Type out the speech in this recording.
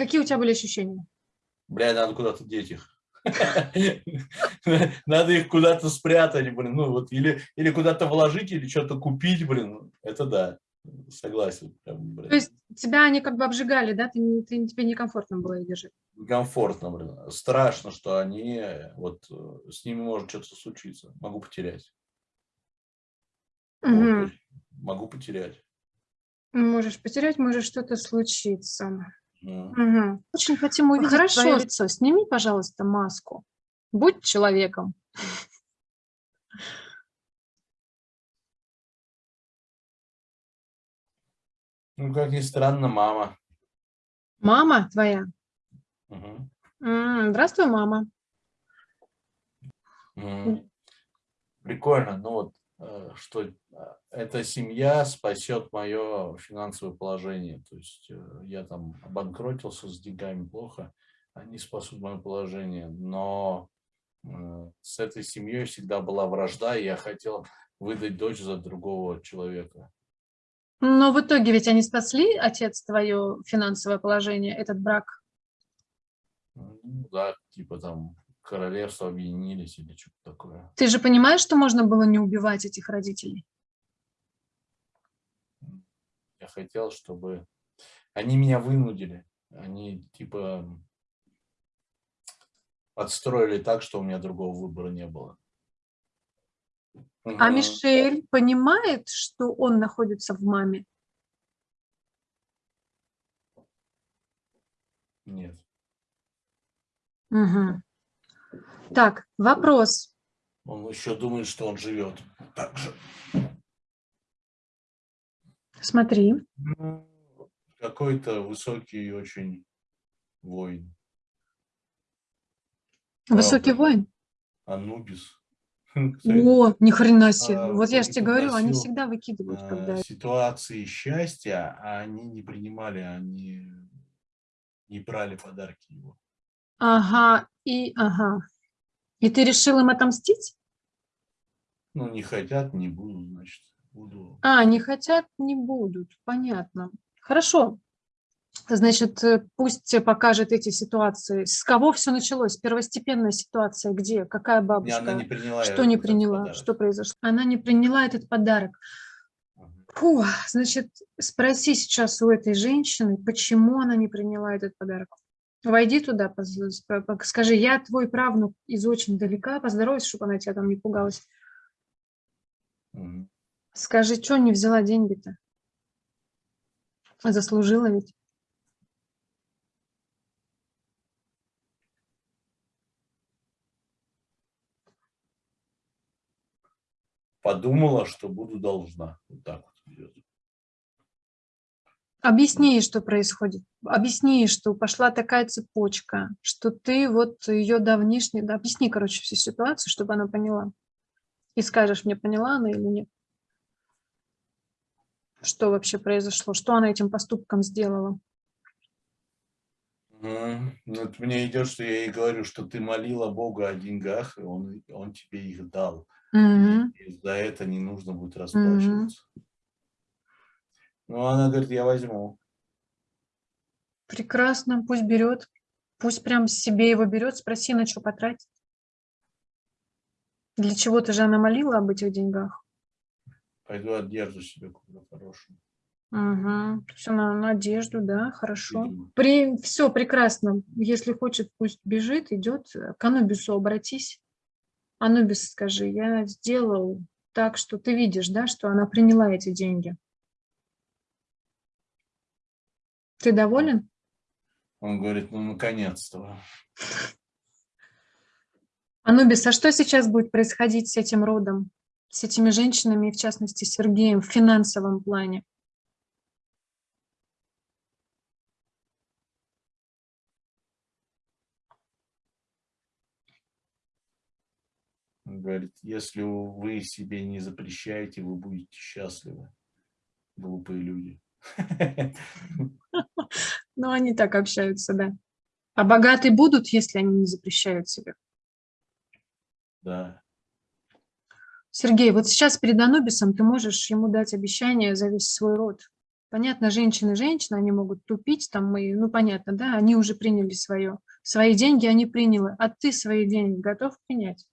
Какие у тебя были ощущения? Бля, надо куда-то деть их. Надо их куда-то спрятать, блин. Ну вот или, или куда-то вложить, или что-то купить, блин. Это да. Согласен. Прям, То есть тебя они как бы обжигали, да? Ты, ты, тебе некомфортно было их держать? Комфортно, блин. Страшно, что они, вот э, с ними может что-то случиться. Могу потерять. Угу. Вот, могу потерять. Можешь потерять, может что-то случиться. Угу. Очень хотим увидеть Хорошо. твое лицо. Сними, пожалуйста, маску. Будь человеком. Ну, как ни странно, мама. Мама твоя? Угу. Здравствуй, мама. Прикольно. Ну вот, что э, эта семья спасет мое финансовое положение. То есть э, я там обанкротился с деньгами плохо, они спасут мое положение. Но с этой семьей всегда была вражда, и я хотел выдать дочь за другого человека. Но в итоге ведь они спасли, отец, твое финансовое положение, этот брак? Ну, да, типа там королевство объединились или что-то такое. Ты же понимаешь, что можно было не убивать этих родителей? Я хотел, чтобы... Они меня вынудили. Они типа подстроили так, что у меня другого выбора не было. А Мишель понимает, что он находится в маме? Нет. Угу. Так, вопрос. Он еще думает, что он живет так же. Смотри. Какой-то высокий очень воин. Высокий Правда. воин? Анубис. О, ни хрена себе. А, вот я же тебе говорю, они всегда выкидывают. А, когда... Ситуации счастья, а они не принимали, они не брали подарки его. Ага, и ага. И ты решил им отомстить? Ну, не хотят, не буду, значит, буду. А, не хотят, не будут, понятно. Хорошо. Значит, э, пусть покажет эти ситуации. С кого все началось? Первостепенная ситуация где? Какая бабушка? Она не приняла что не приняла? Что произошло? Она не приняла этот подарок. Фу, значит, спроси сейчас у этой женщины, почему она не приняла этот подарок. Войди туда, скажи, я твой правнук из очень далека, поздоровайся, чтобы она тебя там не пугалась. Скажи, что не взяла деньги-то? Заслужила ведь. подумала, что буду должна. Вот так вот идет. Объясни ей, что происходит. Объясни ей, что пошла такая цепочка, что ты вот ее давнишний... Объясни, короче, всю ситуацию, чтобы она поняла. И скажешь мне, поняла она или нет. Что вообще произошло, что она этим поступком сделала. Ну, вот мне идет, что я ей говорю, что ты молила Бога о деньгах, и он, он тебе их дал. Угу. И за это не нужно будет расплачиваться. Угу. Ну, она говорит, я возьму. Прекрасно, пусть берет. Пусть прям себе его берет, спроси, на что потратить. Для чего ты же она молила об этих деньгах? Пойду одежду себе куплю хорошую. Угу. Все на, на одежду, да, хорошо. При, все прекрасно. Если хочет, пусть бежит, идет. К Анубису обратись. Анубис, скажи, я сделал так, что ты видишь, да, что она приняла эти деньги. Ты доволен? Он говорит, ну, наконец-то. Анубис, а что сейчас будет происходить с этим родом, с этими женщинами, и в частности, с Сергеем в финансовом плане? Он говорит, если вы себе не запрещаете, вы будете счастливы. Глупые люди. Ну, они так общаются, да. А богатые будут, если они не запрещают себе? Да. Сергей, вот сейчас перед Анубисом ты можешь ему дать обещание за весь свой род. Понятно, женщины женщины, они могут тупить, там мы, ну понятно, да, они уже приняли свое. Свои деньги они приняли, а ты свои деньги готов принять?